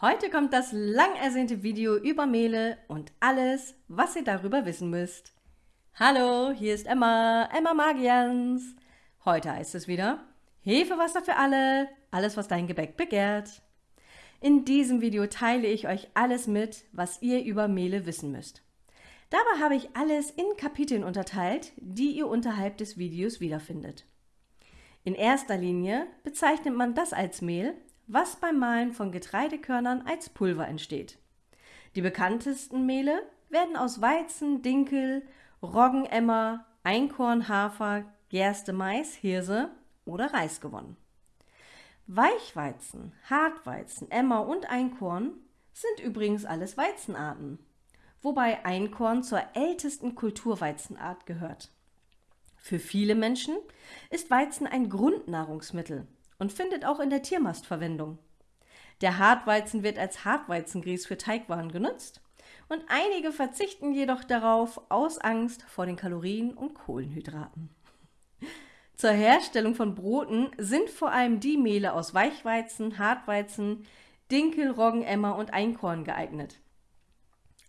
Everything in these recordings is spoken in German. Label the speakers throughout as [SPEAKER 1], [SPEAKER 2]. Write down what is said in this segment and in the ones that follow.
[SPEAKER 1] Heute kommt das lang ersehnte Video über Mehle und alles, was ihr darüber wissen müsst. Hallo, hier ist Emma, Emma Magians. Heute heißt es wieder Hefewasser für alle, alles was dein Gebäck begehrt. In diesem Video teile ich euch alles mit, was ihr über Mehle wissen müsst. Dabei habe ich alles in Kapiteln unterteilt, die ihr unterhalb des Videos wiederfindet. In erster Linie bezeichnet man das als Mehl, was beim Mahlen von Getreidekörnern als Pulver entsteht. Die bekanntesten Mehle werden aus Weizen, Dinkel, Roggenemmer, Einkorn, Hafer, Gerste, Mais, Hirse oder Reis gewonnen. Weichweizen, Hartweizen, Emmer und Einkorn sind übrigens alles Weizenarten, wobei Einkorn zur ältesten Kulturweizenart gehört. Für viele Menschen ist Weizen ein Grundnahrungsmittel und findet auch in der Tiermast Verwendung. Der Hartweizen wird als Hartweizengrieß für Teigwaren genutzt und einige verzichten jedoch darauf aus Angst vor den Kalorien und Kohlenhydraten. Zur Herstellung von Broten sind vor allem die Mehle aus Weichweizen, Hartweizen, Dinkel, Roggenemmer und Einkorn geeignet.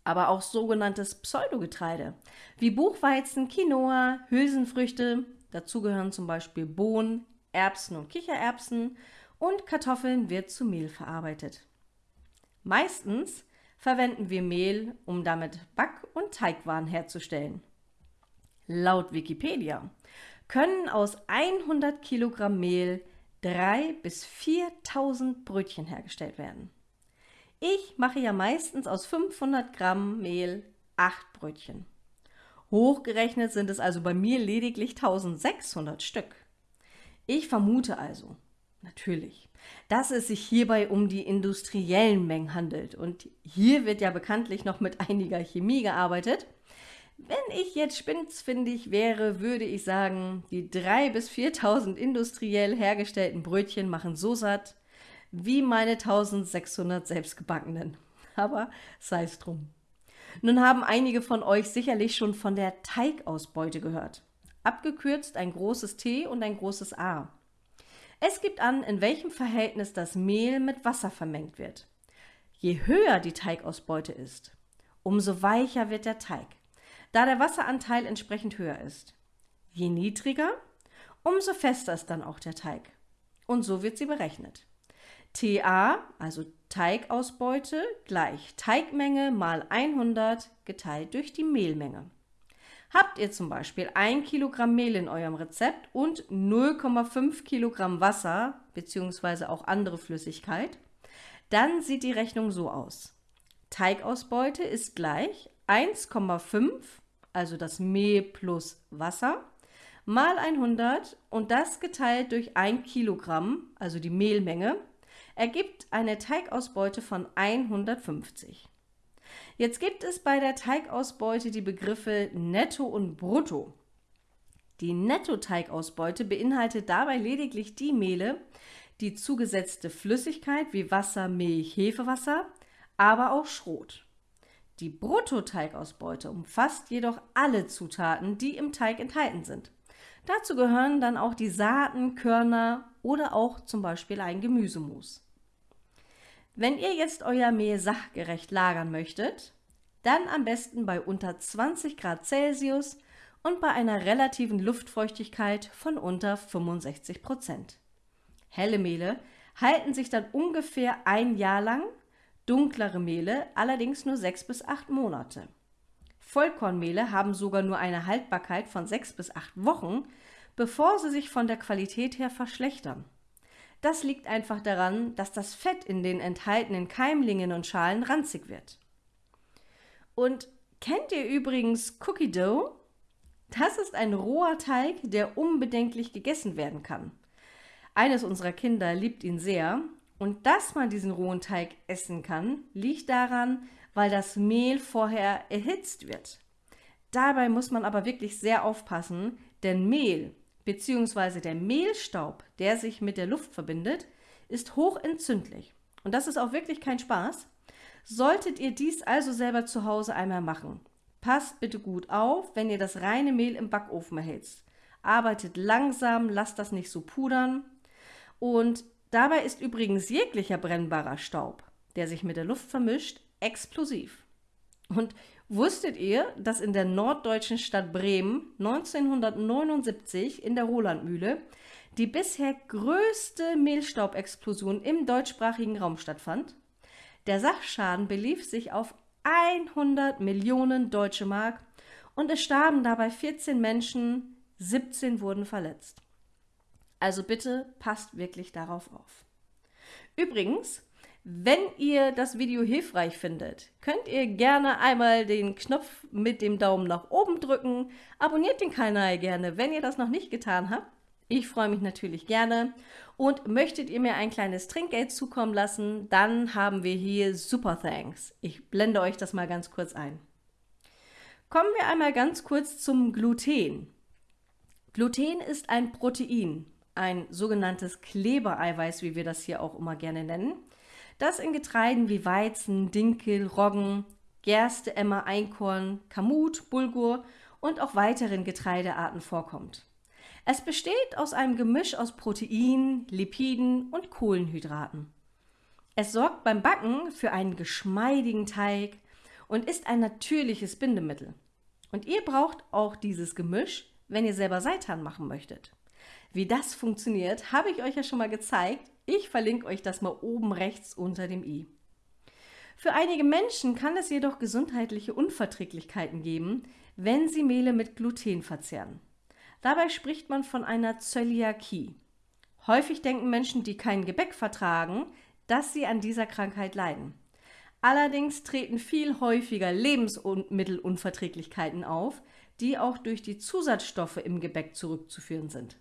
[SPEAKER 1] Aber auch sogenanntes Pseudogetreide wie Buchweizen, Quinoa, Hülsenfrüchte, dazu gehören zum Beispiel Bohnen, Erbsen und Kichererbsen und Kartoffeln wird zu Mehl verarbeitet. Meistens verwenden wir Mehl, um damit Back- und Teigwaren herzustellen. Laut Wikipedia können aus 100 Kilogramm Mehl 3 bis 4000 Brötchen hergestellt werden. Ich mache ja meistens aus 500 Gramm Mehl 8 Brötchen. Hochgerechnet sind es also bei mir lediglich 1600 Stück. Ich vermute also, natürlich, dass es sich hierbei um die industriellen Mengen handelt. Und hier wird ja bekanntlich noch mit einiger Chemie gearbeitet. Wenn ich jetzt spitzfindig wäre, würde ich sagen, die 3.000 bis 4.000 industriell hergestellten Brötchen machen so satt wie meine 1600 selbstgebackenen. Aber sei es drum. Nun haben einige von euch sicherlich schon von der Teigausbeute gehört abgekürzt ein großes T und ein großes A. Es gibt an, in welchem Verhältnis das Mehl mit Wasser vermengt wird. Je höher die Teigausbeute ist, umso weicher wird der Teig, da der Wasseranteil entsprechend höher ist. Je niedriger, umso fester ist dann auch der Teig. Und so wird sie berechnet. TA, also Teigausbeute, gleich Teigmenge mal 100 geteilt durch die Mehlmenge. Habt ihr zum Beispiel 1 Kilogramm Mehl in eurem Rezept und 0,5 Kilogramm Wasser bzw. auch andere Flüssigkeit, dann sieht die Rechnung so aus. Teigausbeute ist gleich 1,5, also das Mehl plus Wasser, mal 100 und das geteilt durch 1 Kilogramm, also die Mehlmenge, ergibt eine Teigausbeute von 150. Jetzt gibt es bei der Teigausbeute die Begriffe Netto und Brutto. Die Netto-Teigausbeute beinhaltet dabei lediglich die Mehle, die zugesetzte Flüssigkeit wie Wasser, Milch, Hefewasser, aber auch Schrot. Die Brutto-Teigausbeute umfasst jedoch alle Zutaten, die im Teig enthalten sind. Dazu gehören dann auch die Saaten, Körner oder auch zum Beispiel ein Gemüsemus. Wenn ihr jetzt euer Mehl sachgerecht lagern möchtet, dann am besten bei unter 20 Grad Celsius und bei einer relativen Luftfeuchtigkeit von unter 65 Prozent. Helle Mehle halten sich dann ungefähr ein Jahr lang, dunklere Mehle allerdings nur sechs bis acht Monate. Vollkornmehle haben sogar nur eine Haltbarkeit von sechs bis acht Wochen, bevor sie sich von der Qualität her verschlechtern. Das liegt einfach daran, dass das Fett in den enthaltenen Keimlingen und Schalen ranzig wird. Und kennt ihr übrigens Cookie Dough? Das ist ein roher Teig, der unbedenklich gegessen werden kann. Eines unserer Kinder liebt ihn sehr und dass man diesen rohen Teig essen kann, liegt daran, weil das Mehl vorher erhitzt wird. Dabei muss man aber wirklich sehr aufpassen, denn Mehl bzw. der Mehlstaub, der sich mit der Luft verbindet, ist hochentzündlich. Und das ist auch wirklich kein Spaß. Solltet ihr dies also selber zu Hause einmal machen, passt bitte gut auf, wenn ihr das reine Mehl im Backofen erhitzt. Arbeitet langsam, lasst das nicht so pudern. Und dabei ist übrigens jeglicher brennbarer Staub, der sich mit der Luft vermischt, explosiv. Und wusstet ihr, dass in der norddeutschen Stadt Bremen 1979 in der Rolandmühle die bisher größte Mehlstaubexplosion im deutschsprachigen Raum stattfand? Der Sachschaden belief sich auf 100 Millionen deutsche Mark und es starben dabei 14 Menschen, 17 wurden verletzt. Also bitte passt wirklich darauf auf. Übrigens, wenn ihr das Video hilfreich findet, könnt ihr gerne einmal den Knopf mit dem Daumen nach oben drücken. Abonniert den Kanal gerne, wenn ihr das noch nicht getan habt. Ich freue mich natürlich gerne. Und möchtet ihr mir ein kleines Trinkgeld zukommen lassen, dann haben wir hier Super Thanks. Ich blende euch das mal ganz kurz ein. Kommen wir einmal ganz kurz zum Gluten. Gluten ist ein Protein, ein sogenanntes Klebereiweiß, wie wir das hier auch immer gerne nennen, das in Getreiden wie Weizen, Dinkel, Roggen, Gerste, Emmer, Einkorn, Kamut, Bulgur und auch weiteren Getreidearten vorkommt. Es besteht aus einem Gemisch aus Protein, Lipiden und Kohlenhydraten. Es sorgt beim Backen für einen geschmeidigen Teig und ist ein natürliches Bindemittel. Und ihr braucht auch dieses Gemisch, wenn ihr selber Seitan machen möchtet. Wie das funktioniert, habe ich euch ja schon mal gezeigt. Ich verlinke euch das mal oben rechts unter dem i. Für einige Menschen kann es jedoch gesundheitliche Unverträglichkeiten geben, wenn sie Mehle mit Gluten verzehren. Dabei spricht man von einer Zöliakie. Häufig denken Menschen, die kein Gebäck vertragen, dass sie an dieser Krankheit leiden. Allerdings treten viel häufiger Lebensmittelunverträglichkeiten auf, die auch durch die Zusatzstoffe im Gebäck zurückzuführen sind.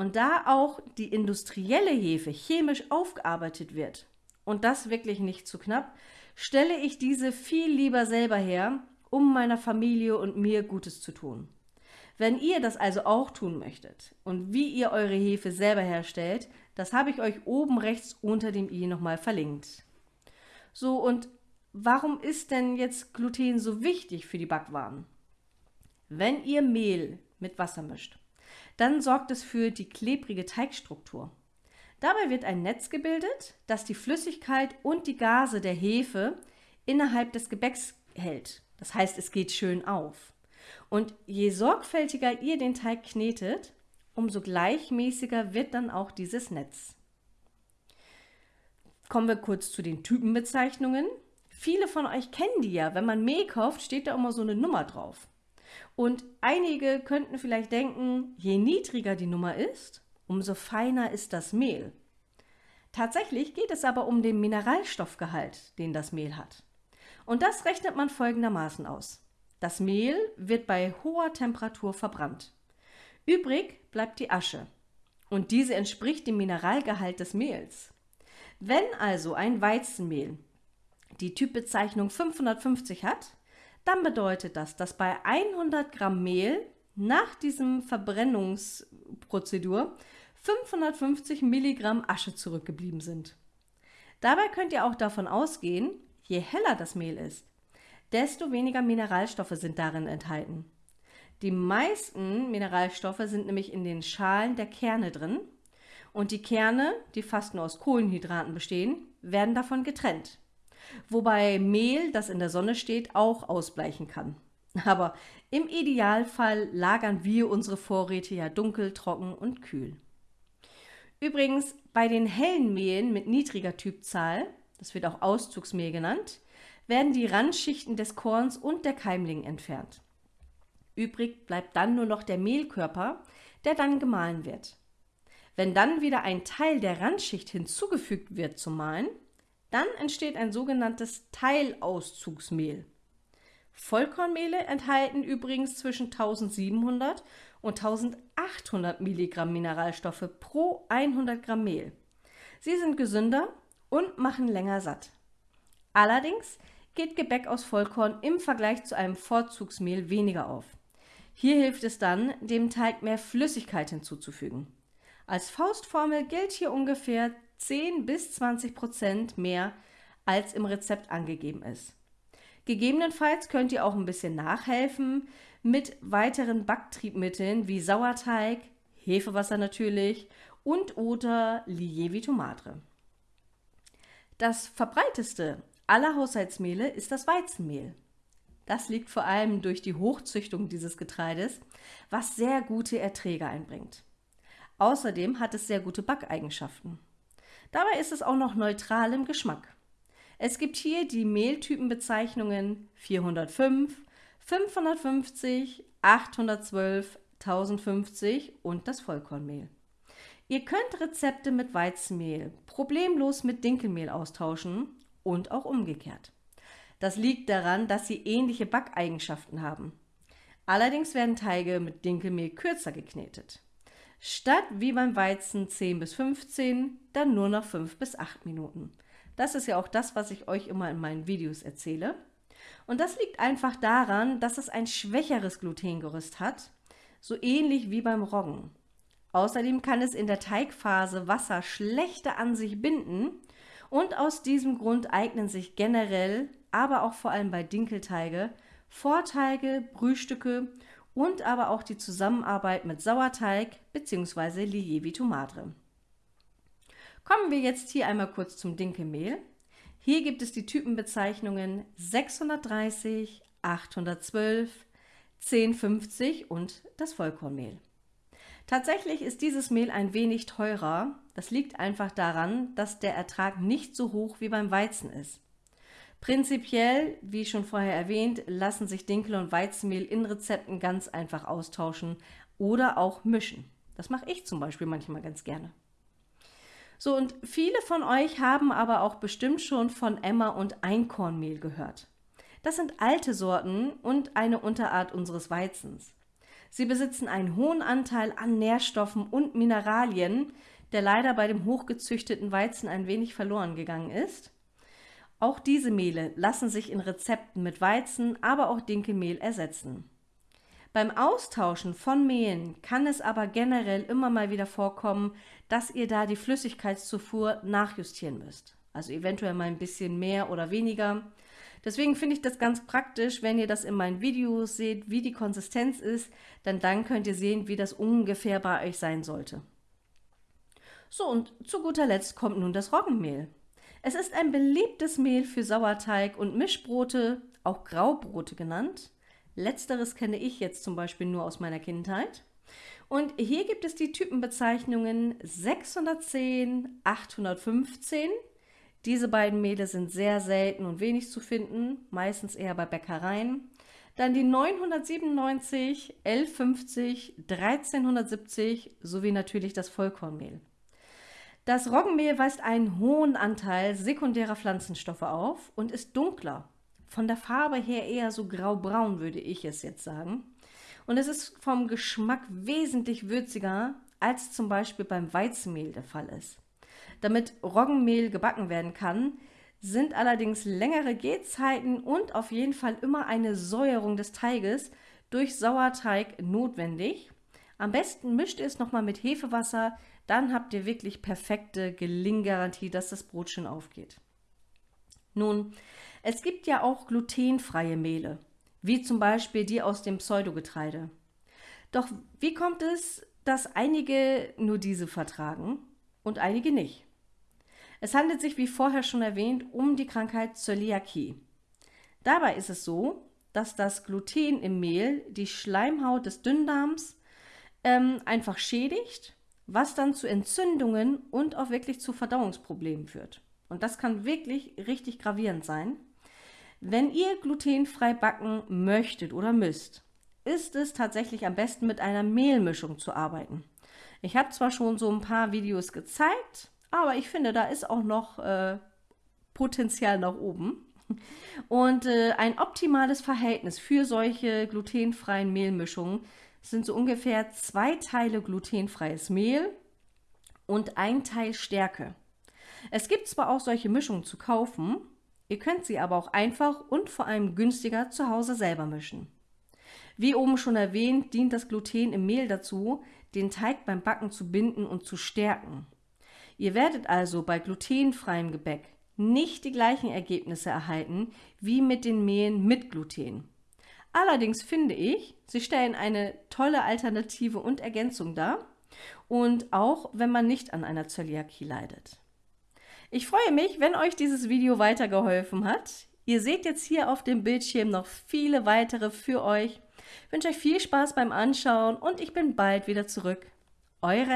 [SPEAKER 1] Und da auch die industrielle Hefe chemisch aufgearbeitet wird, und das wirklich nicht zu knapp, stelle ich diese viel lieber selber her, um meiner Familie und mir Gutes zu tun. Wenn ihr das also auch tun möchtet und wie ihr eure Hefe selber herstellt, das habe ich euch oben rechts unter dem i nochmal verlinkt. So, und warum ist denn jetzt Gluten so wichtig für die Backwaren? Wenn ihr Mehl mit Wasser mischt, dann sorgt es für die klebrige Teigstruktur. Dabei wird ein Netz gebildet, das die Flüssigkeit und die Gase der Hefe innerhalb des Gebäcks hält. Das heißt, es geht schön auf. Und je sorgfältiger ihr den Teig knetet, umso gleichmäßiger wird dann auch dieses Netz. Kommen wir kurz zu den Typenbezeichnungen. Viele von euch kennen die ja. Wenn man Mehl kauft, steht da immer so eine Nummer drauf. Und einige könnten vielleicht denken, je niedriger die Nummer ist, umso feiner ist das Mehl. Tatsächlich geht es aber um den Mineralstoffgehalt, den das Mehl hat. Und das rechnet man folgendermaßen aus. Das Mehl wird bei hoher Temperatur verbrannt. Übrig bleibt die Asche. Und diese entspricht dem Mineralgehalt des Mehls. Wenn also ein Weizenmehl die Typbezeichnung 550 hat, dann bedeutet das, dass bei 100 Gramm Mehl nach diesem Verbrennungsprozedur 550 Milligramm Asche zurückgeblieben sind. Dabei könnt ihr auch davon ausgehen, je heller das Mehl ist, desto weniger Mineralstoffe sind darin enthalten. Die meisten Mineralstoffe sind nämlich in den Schalen der Kerne drin und die Kerne, die fast nur aus Kohlenhydraten bestehen, werden davon getrennt. Wobei Mehl, das in der Sonne steht, auch ausbleichen kann. Aber im Idealfall lagern wir unsere Vorräte ja dunkel, trocken und kühl. Übrigens, bei den hellen Mehlen mit niedriger Typzahl, das wird auch Auszugsmehl genannt, werden die Randschichten des Korns und der Keimling entfernt. Übrig bleibt dann nur noch der Mehlkörper, der dann gemahlen wird. Wenn dann wieder ein Teil der Randschicht hinzugefügt wird zum Mahlen, dann entsteht ein sogenanntes Teilauszugsmehl. Vollkornmehle enthalten übrigens zwischen 1700 und 1800 Milligramm Mineralstoffe pro 100 Gramm Mehl. Sie sind gesünder und machen länger satt. Allerdings geht Gebäck aus Vollkorn im Vergleich zu einem Vorzugsmehl weniger auf. Hier hilft es dann, dem Teig mehr Flüssigkeit hinzuzufügen. Als Faustformel gilt hier ungefähr 10 bis 20 Prozent mehr, als im Rezept angegeben ist. Gegebenenfalls könnt ihr auch ein bisschen nachhelfen mit weiteren Backtriebmitteln wie Sauerteig, Hefewasser natürlich und oder Lievito madre. Das verbreiteste aller Haushaltsmehle ist das Weizenmehl. Das liegt vor allem durch die Hochzüchtung dieses Getreides, was sehr gute Erträge einbringt. Außerdem hat es sehr gute Backeigenschaften. Dabei ist es auch noch neutral im Geschmack. Es gibt hier die Mehltypenbezeichnungen 405, 550, 812, 1050 und das Vollkornmehl. Ihr könnt Rezepte mit Weizenmehl problemlos mit Dinkelmehl austauschen und auch umgekehrt. Das liegt daran, dass sie ähnliche Backeigenschaften haben. Allerdings werden Teige mit Dinkelmehl kürzer geknetet. Statt wie beim Weizen 10 bis 15, dann nur noch 5 bis 8 Minuten. Das ist ja auch das, was ich euch immer in meinen Videos erzähle. Und das liegt einfach daran, dass es ein schwächeres Glutengerüst hat, so ähnlich wie beim Roggen. Außerdem kann es in der Teigphase Wasser schlechter an sich binden und aus diesem Grund eignen sich generell, aber auch vor allem bei Dinkelteige, Vorteige, Brühstücke und aber auch die Zusammenarbeit mit Sauerteig bzw. Lievi Tomate. Kommen wir jetzt hier einmal kurz zum Dinkelmehl. Hier gibt es die Typenbezeichnungen 630, 812, 1050 und das Vollkornmehl. Tatsächlich ist dieses Mehl ein wenig teurer. Das liegt einfach daran, dass der Ertrag nicht so hoch wie beim Weizen ist. Prinzipiell, wie schon vorher erwähnt, lassen sich Dinkel- und Weizenmehl in Rezepten ganz einfach austauschen oder auch mischen. Das mache ich zum Beispiel manchmal ganz gerne. So, und viele von euch haben aber auch bestimmt schon von Emmer und Einkornmehl gehört. Das sind alte Sorten und eine Unterart unseres Weizens. Sie besitzen einen hohen Anteil an Nährstoffen und Mineralien, der leider bei dem hochgezüchteten Weizen ein wenig verloren gegangen ist. Auch diese Mehle lassen sich in Rezepten mit Weizen, aber auch Dinkelmehl ersetzen. Beim Austauschen von Mehlen kann es aber generell immer mal wieder vorkommen, dass ihr da die Flüssigkeitszufuhr nachjustieren müsst. Also eventuell mal ein bisschen mehr oder weniger. Deswegen finde ich das ganz praktisch, wenn ihr das in meinen Videos seht, wie die Konsistenz ist, denn dann könnt ihr sehen, wie das ungefähr bei euch sein sollte. So, und zu guter Letzt kommt nun das Roggenmehl. Es ist ein beliebtes Mehl für Sauerteig und Mischbrote, auch Graubrote genannt. Letzteres kenne ich jetzt zum Beispiel nur aus meiner Kindheit. Und hier gibt es die Typenbezeichnungen 610, 815. Diese beiden Mehle sind sehr selten und wenig zu finden, meistens eher bei Bäckereien. Dann die 997, 1150, 1370 sowie natürlich das Vollkornmehl. Das Roggenmehl weist einen hohen Anteil sekundärer Pflanzenstoffe auf und ist dunkler von der Farbe her eher so graubraun, würde ich es jetzt sagen. Und es ist vom Geschmack wesentlich würziger, als zum Beispiel beim Weizenmehl der Fall ist. Damit Roggenmehl gebacken werden kann, sind allerdings längere Gehzeiten und auf jeden Fall immer eine Säuerung des Teiges durch Sauerteig notwendig. Am besten mischt ihr es nochmal mit Hefewasser, dann habt ihr wirklich perfekte Gelinggarantie, dass das Brot schön aufgeht. Nun, es gibt ja auch glutenfreie Mehle, wie zum Beispiel die aus dem Pseudogetreide. Doch wie kommt es, dass einige nur diese vertragen und einige nicht? Es handelt sich, wie vorher schon erwähnt, um die Krankheit Zöliakie. Dabei ist es so, dass das Gluten im Mehl die Schleimhaut des Dünndarms ähm, einfach schädigt, was dann zu Entzündungen und auch wirklich zu Verdauungsproblemen führt. Und das kann wirklich richtig gravierend sein. Wenn ihr glutenfrei backen möchtet oder müsst, ist es tatsächlich am besten mit einer Mehlmischung zu arbeiten. Ich habe zwar schon so ein paar Videos gezeigt, aber ich finde, da ist auch noch äh, Potenzial nach oben. Und äh, ein optimales Verhältnis für solche glutenfreien Mehlmischungen sind so ungefähr zwei Teile glutenfreies Mehl und ein Teil Stärke. Es gibt zwar auch solche Mischungen zu kaufen, Ihr könnt sie aber auch einfach und vor allem günstiger zu Hause selber mischen. Wie oben schon erwähnt, dient das Gluten im Mehl dazu, den Teig beim Backen zu binden und zu stärken. Ihr werdet also bei glutenfreiem Gebäck nicht die gleichen Ergebnisse erhalten wie mit den Mehlen mit Gluten. Allerdings finde ich, sie stellen eine tolle Alternative und Ergänzung dar und auch wenn man nicht an einer Zöliakie leidet. Ich freue mich, wenn euch dieses Video weitergeholfen hat. Ihr seht jetzt hier auf dem Bildschirm noch viele weitere für euch. Ich wünsche euch viel Spaß beim Anschauen und ich bin bald wieder zurück. Eure